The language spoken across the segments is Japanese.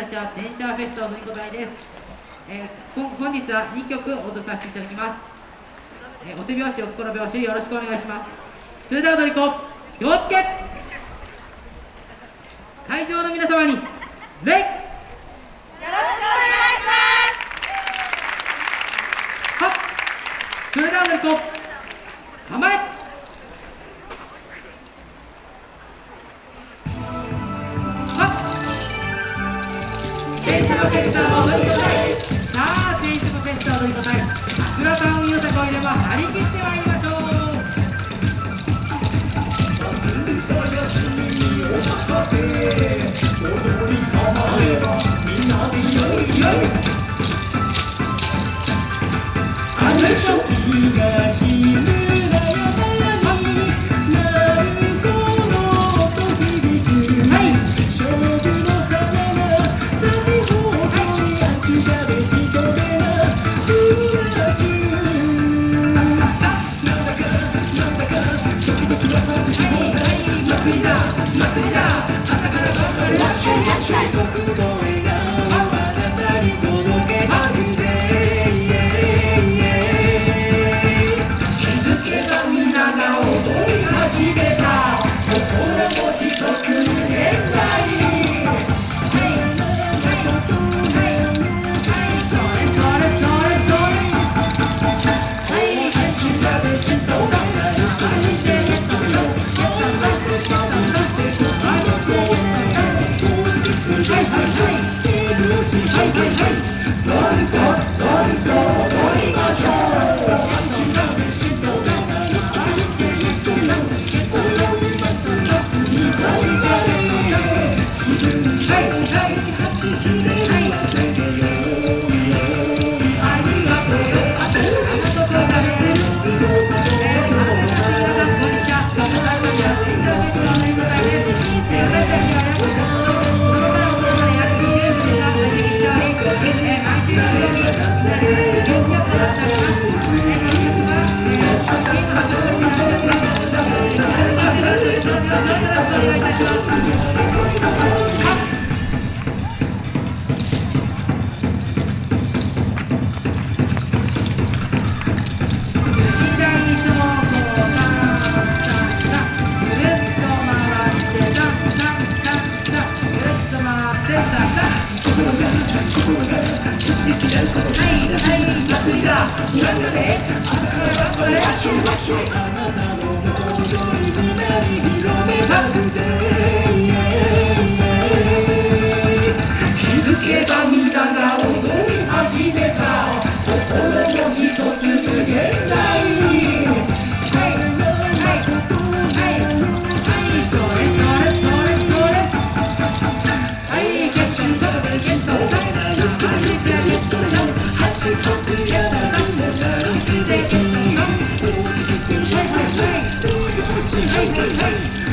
電車フェストのりこたいです、えー、本日は2曲踊らさせていただきます、えー、お手拍子お心拍子よろしくお願いします。それでは踊り子気をつけ。会場の皆様に礼よろしくお願いします。はそれでは踊り子構え。のフェスター踊り子隊さあ電車のフェスター踊り子隊桜タウンよさこいでも張り切ってまいりましょう踊祭りだ朝から。頑張るワしシュワッ僕の声なんだね朝から晩まで足を足をあなた。の表情に胸に広めまくて Hey, hey, hey!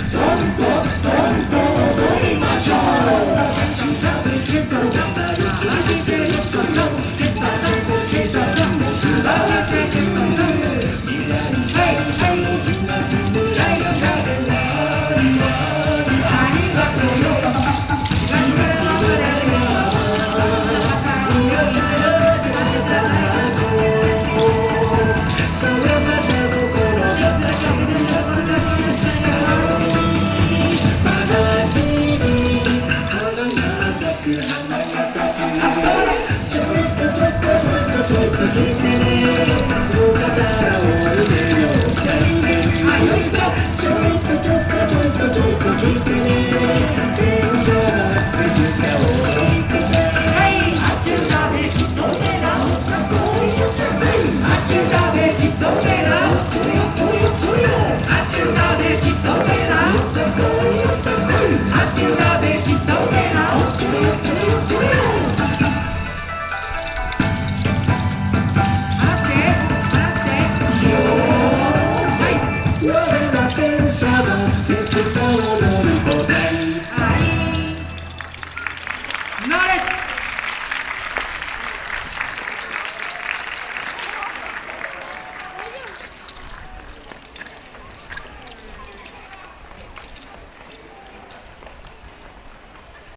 シフェ